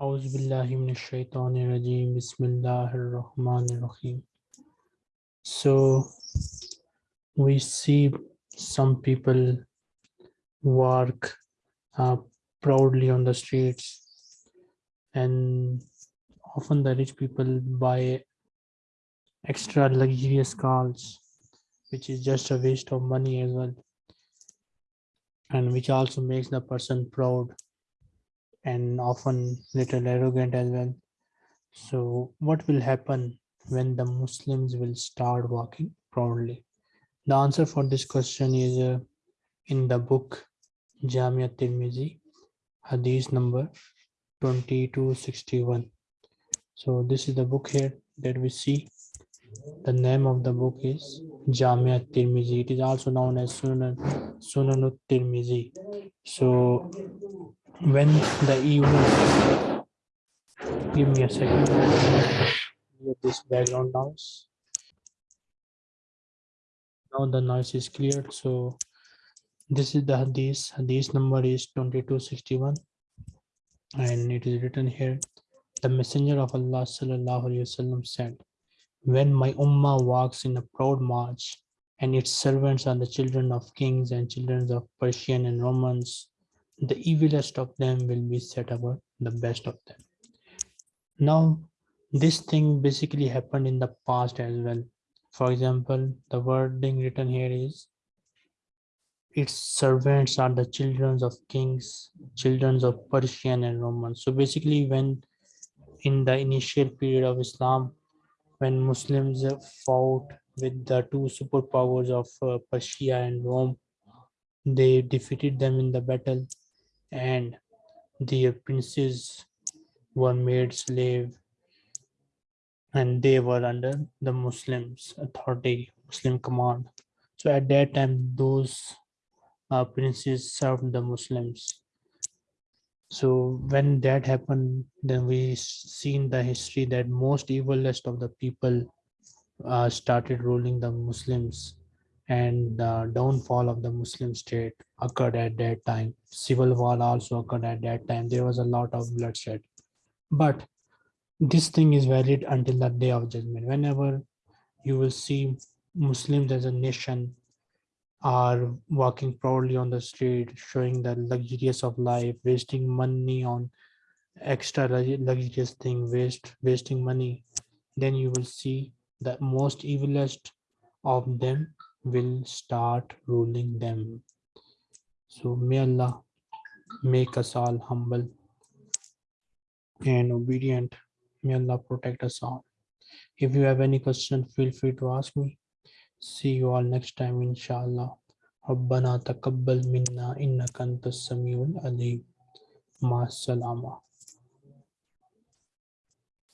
أعوذ بالله من الشيطان الرجيم بسم الله الرحمن الرحيم So we see some people walk uh, proudly on the streets and often the rich people buy extra luxurious cars which is just a waste of money as well and which also makes the person proud and often little arrogant as well. So what will happen when the Muslims will start walking proudly? The answer for this question is uh, in the book Jamia Tirmizi, Hadith number 2261. So this is the book here that we see. The name of the book is Jamia Tirmizi. It is also known as Sunan Sunanut Tirmizi. So when the evening give me a second. With this background noise. Now the noise is cleared so this is the hadith. Hadith number is 2261 and it is written here the messenger of allah sallallahu alaihi wasallam said when my ummah walks in a proud march and its servants are the children of kings and children of persian and romans the evilest of them will be set above the best of them. Now, this thing basically happened in the past as well. For example, the wording written here is, its servants are the children of kings, children of Persian and Roman. So basically when in the initial period of Islam, when Muslims fought with the two superpowers of uh, Persia and Rome, they defeated them in the battle and their princes were made slave and they were under the Muslims authority, Muslim command. So at that time, those uh, princes served the Muslims. So when that happened, then we seen the history that most evilest of the people uh, started ruling the Muslims and the downfall of the Muslim state occurred at that time. Civil war also occurred at that time. There was a lot of bloodshed. But this thing is valid until the day of judgment. Whenever you will see Muslims as a nation are walking proudly on the street, showing the luxurious of life, wasting money on extra luxurious thing, waste, wasting money, then you will see the most evilest of them will start ruling them. So may Allah make us all humble and obedient. May Allah protect us all. If you have any question, feel free to ask me. See you all next time, inshallah. ربنا تقبل منا إنك أنت السميع العليم مع السلامة